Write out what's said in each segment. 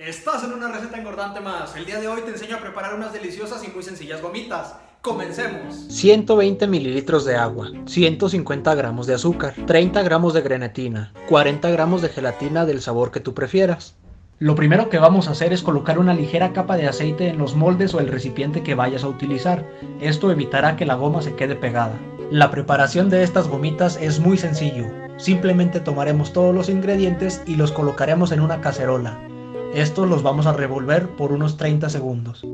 Estás en una receta engordante más. El día de hoy te enseño a preparar unas deliciosas y muy sencillas gomitas. Comencemos. 120 mililitros de agua, 150 gramos de azúcar, 30 gramos de grenetina, 40 gramos de gelatina del sabor que tú prefieras. Lo primero que vamos a hacer es colocar una ligera capa de aceite en los moldes o el recipiente que vayas a utilizar. Esto evitará que la goma se quede pegada. La preparación de estas gomitas es muy sencillo. Simplemente tomaremos todos los ingredientes y los colocaremos en una cacerola. Estos los vamos a revolver por unos 30 segundos.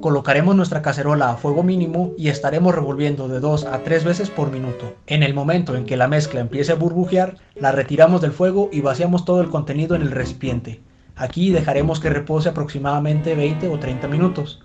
Colocaremos nuestra cacerola a fuego mínimo y estaremos revolviendo de 2 a 3 veces por minuto. En el momento en que la mezcla empiece a burbujear, la retiramos del fuego y vaciamos todo el contenido en el recipiente. Aquí dejaremos que repose aproximadamente 20 o 30 minutos.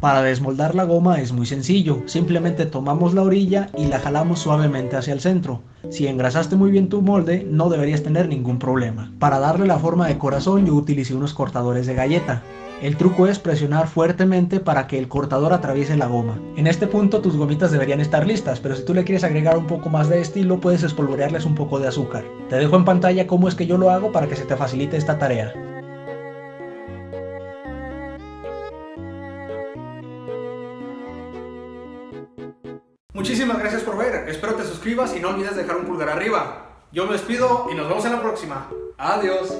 Para desmoldar la goma es muy sencillo, simplemente tomamos la orilla y la jalamos suavemente hacia el centro. Si engrasaste muy bien tu molde, no deberías tener ningún problema. Para darle la forma de corazón yo utilicé unos cortadores de galleta. El truco es presionar fuertemente para que el cortador atraviese la goma. En este punto tus gomitas deberían estar listas, pero si tú le quieres agregar un poco más de estilo puedes espolvorearles un poco de azúcar. Te dejo en pantalla cómo es que yo lo hago para que se te facilite esta tarea. Muchísimas gracias por ver, espero te suscribas y no olvides dejar un pulgar arriba. Yo me despido y nos vemos en la próxima. Adiós.